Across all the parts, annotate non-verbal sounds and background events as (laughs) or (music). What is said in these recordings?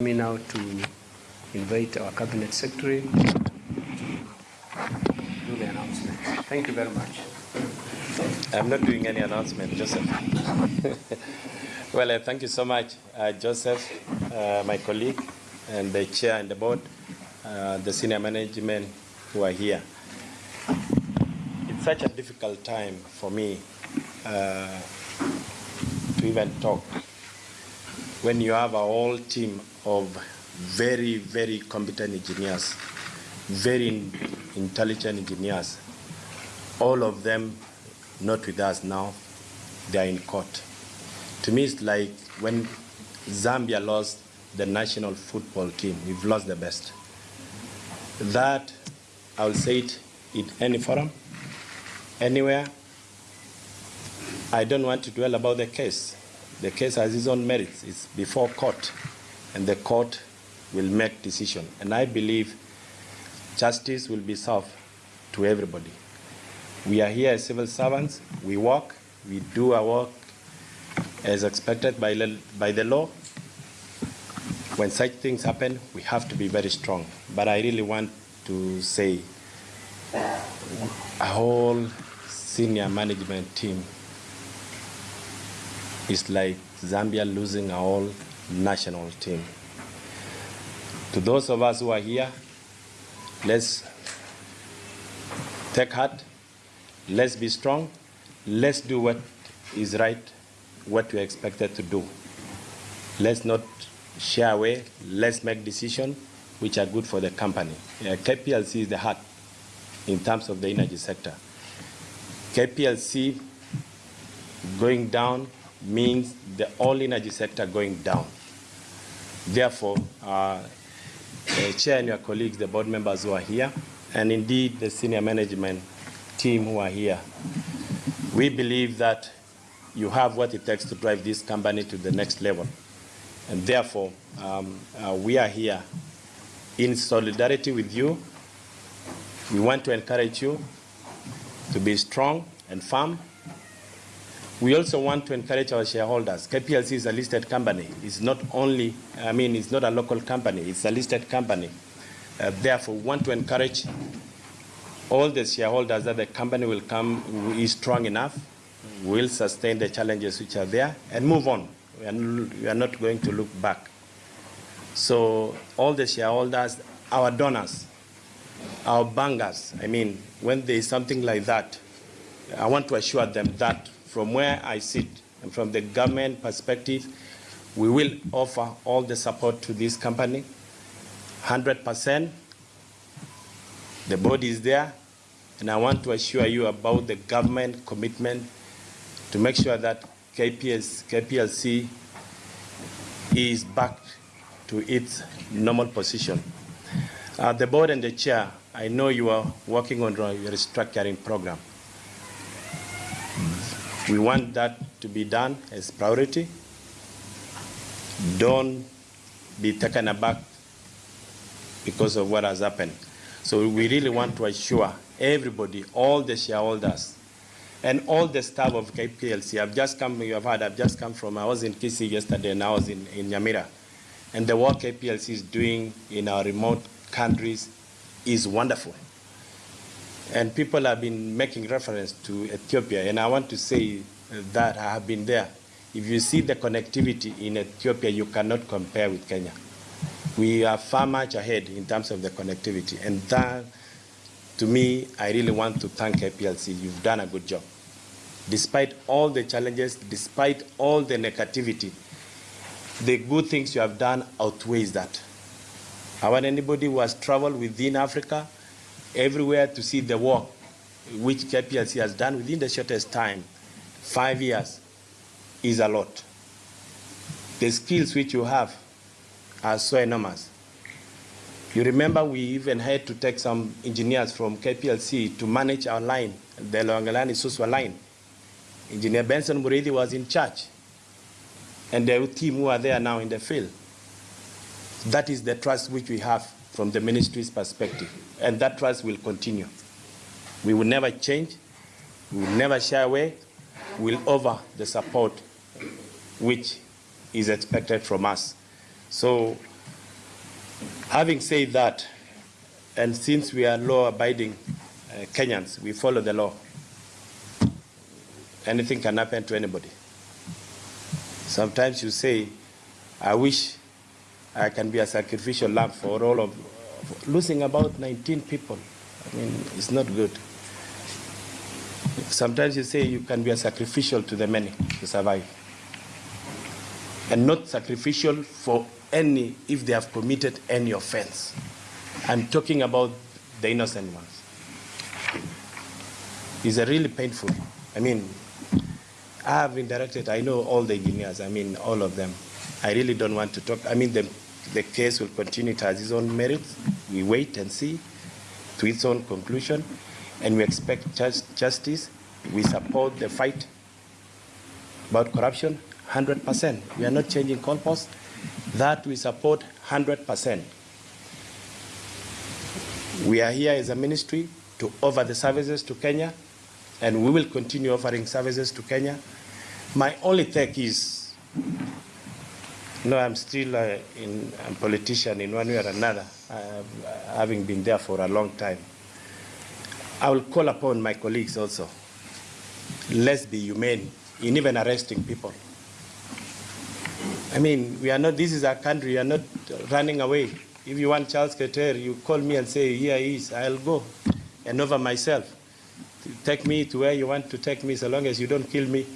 me now to invite our cabinet secretary to do the announcement. Thank you very much. I'm not doing any announcement, Joseph. (laughs) well, uh, thank you so much, uh, Joseph, uh, my colleague, and the chair and the board, uh, the senior management who are here. It's such a difficult time for me uh, to even talk when you have a whole team of very, very competent engineers, very intelligent engineers, all of them not with us now, they are in court. To me, it's like when Zambia lost the national football team, we've lost the best. That, I will say it in any forum, anywhere. I don't want to dwell about the case. The case has its own merits. It's before court, and the court will make decision. And I believe justice will be served to everybody. We are here as civil servants. We work. We do our work as expected by, by the law. When such things happen, we have to be very strong. But I really want to say a whole senior management team is like Zambia losing a whole national team. To those of us who are here, let's take heart, let's be strong, let's do what is right, what we're expected to do. Let's not shy away, let's make decisions which are good for the company. Uh, yeah, KPLC is the heart in terms of the energy sector. KPLC going down means the whole energy sector going down. Therefore, uh, the chair and your colleagues, the board members who are here, and indeed the senior management team who are here, we believe that you have what it takes to drive this company to the next level. And therefore, um, uh, we are here in solidarity with you. We want to encourage you to be strong and firm we also want to encourage our shareholders. KPLC is a listed company. It's not only, I mean, it's not a local company. It's a listed company. Uh, therefore, we want to encourage all the shareholders that the company will come, is strong enough, will sustain the challenges which are there, and move on. We are, we are not going to look back. So all the shareholders, our donors, our bankers, I mean, when there is something like that, I want to assure them that from where I sit and from the government perspective, we will offer all the support to this company, 100%. The board is there, and I want to assure you about the government commitment to make sure that KPS, KPLC is back to its normal position. Uh, the board and the chair, I know you are working on your restructuring program. We want that to be done as priority. Don't be taken aback because of what has happened. So we really want to assure everybody, all the shareholders, and all the staff of KPLC. I've just come, you have heard, I've just come from, I was in Kisii yesterday and I was in, in Nyamira. And the work KPLC is doing in our remote countries is wonderful. And people have been making reference to Ethiopia, and I want to say that I have been there. If you see the connectivity in Ethiopia, you cannot compare with Kenya. We are far much ahead in terms of the connectivity, and that, to me, I really want to thank KPLC. You've done a good job. Despite all the challenges, despite all the negativity, the good things you have done outweighs that. I want anybody who has traveled within Africa everywhere to see the work which KPLC has done within the shortest time, five years, is a lot. The skills which you have are so enormous. You remember we even had to take some engineers from KPLC to manage our line, the Loiyangalani Suswa line. Engineer Benson Muridi was in charge, and the team who are there now in the field. That is the trust which we have from the ministry's perspective, and that trust will continue. We will never change, we will never shy away, we will offer the support which is expected from us. So Having said that, and since we are law-abiding uh, Kenyans, we follow the law. Anything can happen to anybody. Sometimes you say, I wish I can be a sacrificial lamb for all of, losing about 19 people. I mean, it's not good. Sometimes you say you can be a sacrificial to the many to survive. And not sacrificial for any if they have committed any offense. I'm talking about the innocent ones. It's a really painful. I mean, I have been directed, I know all the engineers, I mean, all of them. I really don't want to talk. I mean, the, the case will continue to has its own merits. We wait and see to its own conclusion, and we expect just, justice. We support the fight about corruption 100%. We are not changing goalposts. That we support 100%. We are here as a ministry to offer the services to Kenya, and we will continue offering services to Kenya. My only take is, no, I'm still uh, in, a politician in one way or another, uh, having been there for a long time. I will call upon my colleagues also. Let's be humane in even arresting people. I mean, we are not, this is our country, we are not running away. If you want Charles Keter, you call me and say, here he is, I'll go and over myself. Take me to where you want to take me so long as you don't kill me.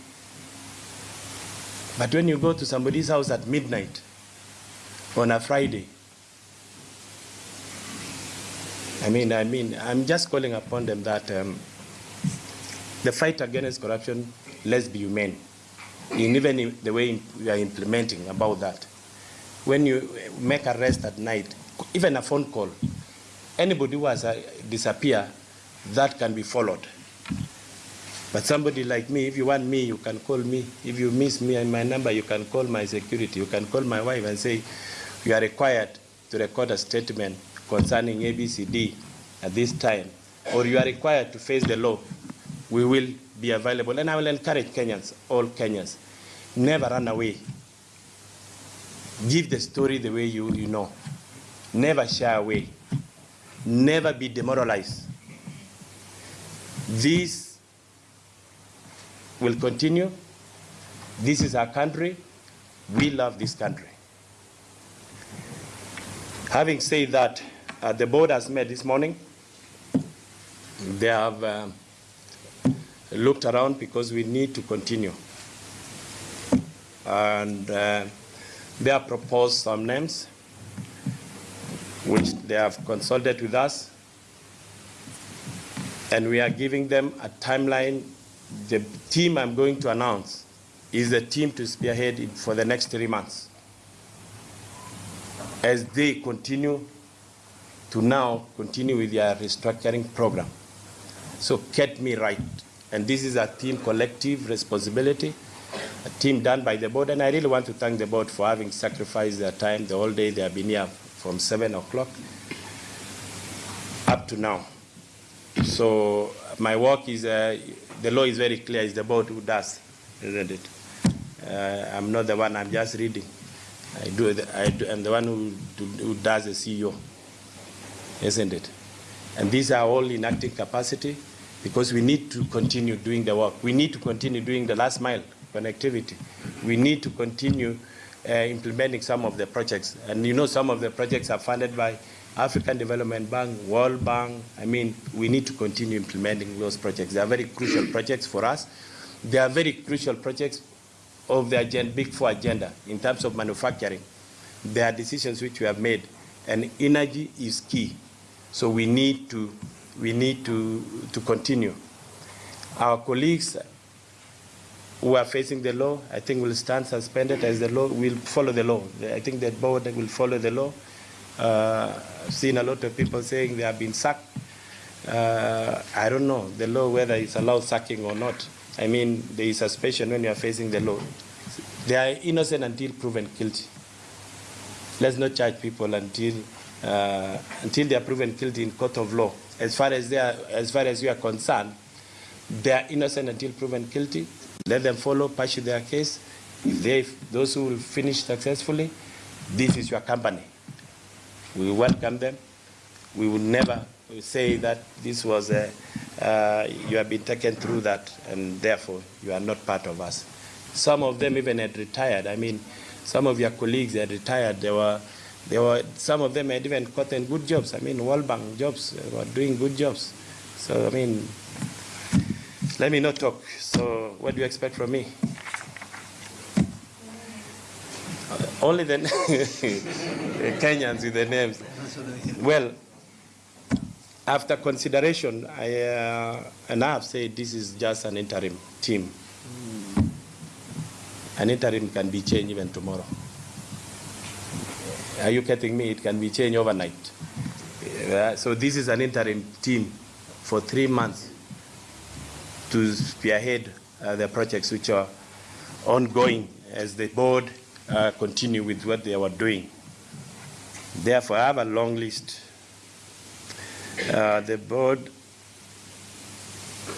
But when you go to somebody's house at midnight on a Friday, I mean, I mean, I'm just calling upon them that um, the fight against corruption, let's be humane. In even the way we are implementing about that. When you make arrest at night, even a phone call, anybody who has uh, disappear, that can be followed. But somebody like me, if you want me, you can call me. If you miss me and my number, you can call my security. You can call my wife and say, you are required to record a statement concerning ABCD at this time, or you are required to face the law. We will be available. And I will encourage Kenyans, all Kenyans, never run away. Give the story the way you, you know. Never shy away. Never be demoralized. This will continue. This is our country. We love this country. Having said that, uh, the board has met this morning. They have uh, looked around because we need to continue. And uh, they have proposed some names which they have consulted with us. And we are giving them a timeline. The team I'm going to announce is the team to spearhead it for the next three months as they continue to now continue with their restructuring program. So get me right. And this is a team collective responsibility, a team done by the board. And I really want to thank the board for having sacrificed their time the whole day. They have been here from 7 o'clock up to now. So my work is, uh, the law is very clear. It's the board who does, isn't it? Uh, I'm not the one, I'm just reading. I do, I do, I'm the one who, who does the CEO, isn't it? And these are all in acting capacity because we need to continue doing the work. We need to continue doing the last mile connectivity. We need to continue uh, implementing some of the projects. And you know some of the projects are funded by African Development Bank, World Bank. I mean, we need to continue implementing those projects. They are very crucial projects for us. They are very crucial projects of the agenda, Big Four agenda in terms of manufacturing. There are decisions which we have made, and energy is key. So we need to, we need to, to continue. Our colleagues who are facing the law, I think will stand suspended as the law will follow the law. I think the board will follow the law. Uh, I've seen a lot of people saying they have been sacked. Uh, I don't know the law whether it's allowed sacking or not. I mean, there is suspicion when you are facing the law. They are innocent until proven guilty. Let's not charge people until uh, until they are proven guilty in court of law. As far as they are, as far as we are concerned, they are innocent until proven guilty. Let them follow, pursue their case. If they, those who will finish successfully, this is your company. We welcome them. We will never say that this was a, uh, you have been taken through that and therefore you are not part of us. Some of them even had retired. I mean, some of your colleagues had retired. They were, they were, some of them had even gotten good jobs. I mean, World Bank jobs, they were doing good jobs. So, I mean, let me not talk. So, what do you expect from me? Only (laughs) the Kenyans with the names. Well, after consideration, I, uh, and I have said this is just an interim team. An interim can be changed even tomorrow. Are you getting me? It can be changed overnight. Uh, so this is an interim team for three months to spearhead uh, the projects which are ongoing as the board uh, continue with what they were doing. Therefore, I have a long list. Uh, the board,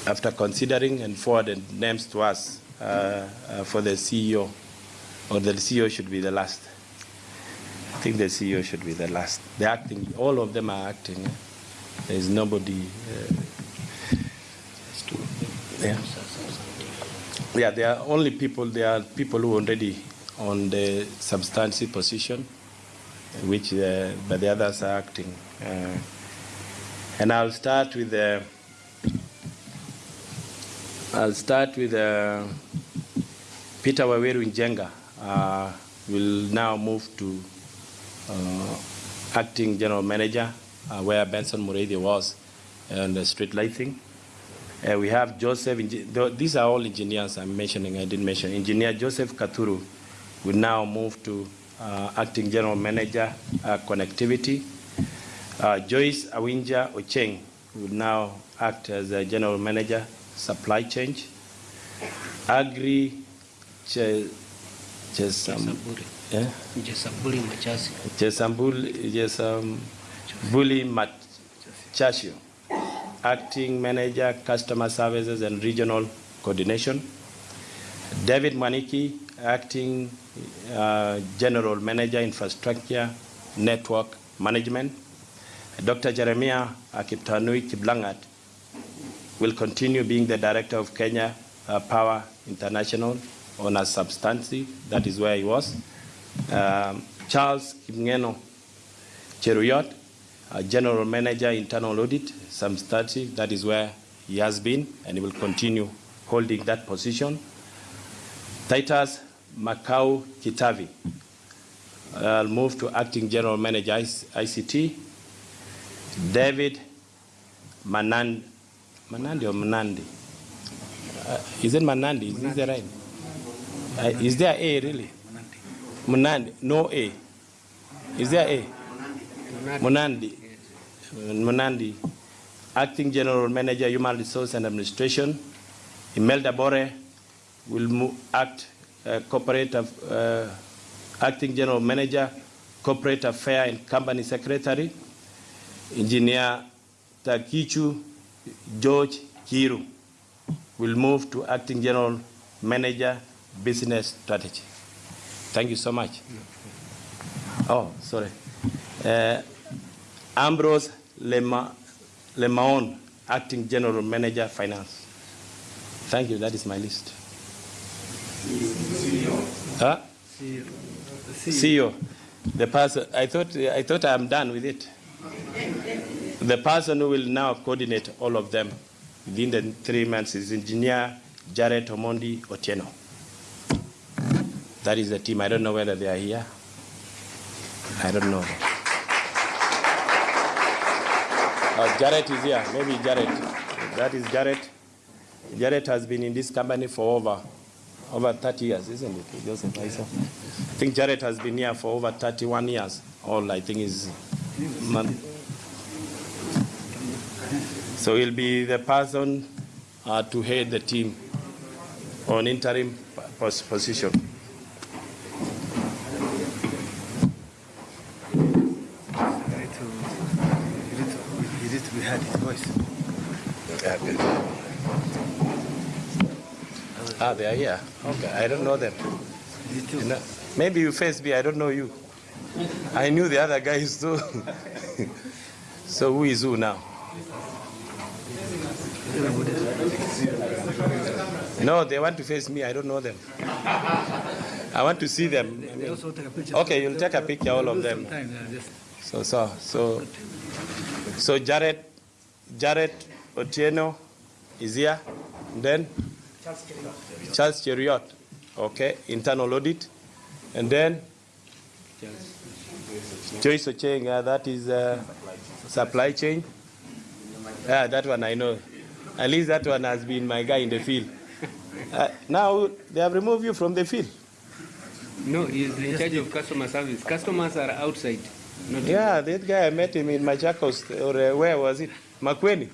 after considering and forwarded names to us uh, uh, for the CEO, or the CEO should be the last. I think the CEO should be the last. The acting, all of them are acting. There is nobody. Uh, yeah. Yeah, there are only people, there are people who already on the substantive position, which, uh, the others are acting. Uh, and I'll start with the, I'll start with uh, Peter Waweru Njenga. Uh, will now move to uh, acting general manager, uh, where Benson Muridi was, on the street lighting. Uh, we have Joseph, these are all engineers I'm mentioning, I didn't mention. Engineer Joseph Katuru will now move to uh, acting general manager, uh, connectivity. Uh, Joyce Awinja Ocheng will now act as a general manager, supply chain. Agri Che- Chesam, yeah? Jesaburi Machasi. Jesambul, Jesambuli Machasio, Acting Manager, Customer Services and Regional Coordination. David Mwaniki, Acting uh, General Manager, Infrastructure, Network Management. Dr. Jeremiah Akiptanui Kiplangat will continue being the Director of Kenya uh, Power International on a substantive, that is where he was. Um, Charles Kimngeno Cheruiyot, uh, General Manager, Internal Audit, substantive, that is where he has been, and he will continue holding that position. Titus Makau Kitavi, I'll move to Acting General Manager ICT. David Manand, Manandi or Manandi? Uh, is it Manandi? Is this the right? Uh, is there A really? Munandi, no A. Is there A? Munandi. Munandi, Acting General Manager, Human Resource and Administration. Imelda Bore will act uh, corporate, uh, Acting General Manager, Corporate Affair and Company Secretary. Engineer Takichu George Kiru will move to Acting General Manager, Business Strategy. Thank you so much. Oh, sorry. Uh, Ambrose Lema, Lemaon, Acting General Manager, Finance. Thank you, that is my list. Huh? CEO. The person, I thought, I thought I'm done with it. The person who will now coordinate all of them within the three months is Engineer Jared Omondi Othieno. That is the team. I don't know whether they are here. I don't know. Uh, Jared is here. Maybe Jared. That is Jared. Jared has been in this company for over over 30 years, isn't it, Joseph? I saw. I think Jared has been here for over 31 years. All I think is. man- So he'll be the person uh, to head the team on interim pos- position. Try to, you need to, you need to be heard his voice. Ah, they are here. Okay, I don't know them. You too. You know, maybe you face me, I don't know you. I knew the other guys too. (laughs) so who is who now? No, they want to face me. I don't know them. I want to see them. I mean, also take a picture. Okay, you'll take a picture, all of them. Sometime, yeah, just- So, so, so, so Jared, Jared Othieno is here. Then Charles Cheruiyot, okay, internal audit, and then Joyce Ocheng, uh, that is uh, supply chain. Yeah, that one I know. At least that one has been my guy in the field. Uh, now they have removed you from the field. No, he's in charge of customer service. Customers are outside. Not Yeah, that guy I met him in Machakos or uh, where was it? Makueni.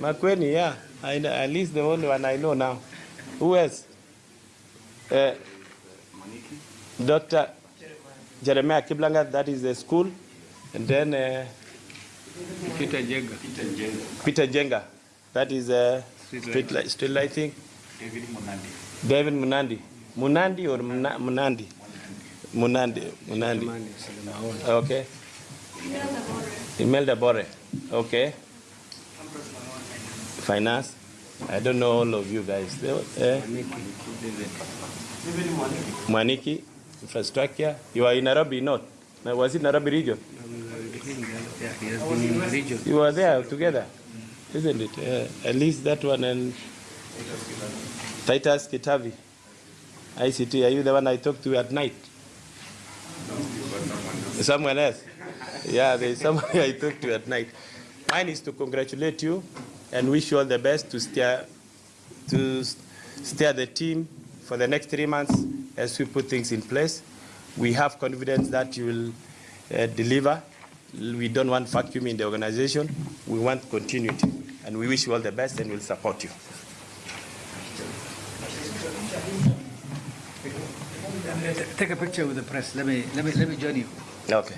Makueni, yeah. I, know- at least the only one I know now. Who else? Uh, Dr. Jeremiah Kiblanga, that is the school. And then uh, Peter Jenga. Peter Jenga, that is uh, Street street, light, street lighting. David Munandi. Munandi or Muna- Munandi? Munandi. Munandi. Man is the Okay. Imelda Bore. Okay. Finance. I don't know all of you guys. Eh? Mwaniki. Infrastructure. You are in Nairobi. Now, Was it Nairobi region? Region. You were there together, isn't it? Yeah. At least that one and Titus Kitavi. ICT. Are you the one I talked to at night? Someone else? Yeah, there's someone (laughs) I talked to at night. Mine is to congratulate you and wish you all the best to steer to steer the team for the next three months as we put things in place. We have confidence that you will uh, deliver. We don't want vacuum in the organization. We want continuity, and we wish you all the best and we'll support you. Take a picture with the press. Let me, let me, let me join you. Okay.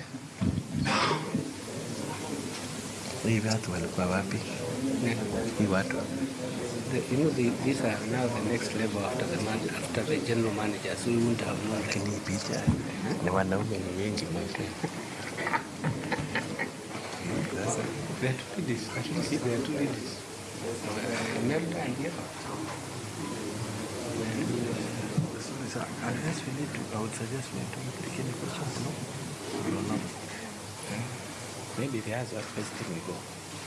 Hii watu walikuwa wapi? Hii watu. The, you know, the, these are now the next level after the man, after the general manager. So we wouldn't have known that. Hii picha ni wanaume ni wengi mwetu. There are two ladies. At least there are two ladies. Uh, Imelda and Eva. So unless we need to, I would suggest we don't take any questions, no? We don't know. Maybe they ask us first thing we go.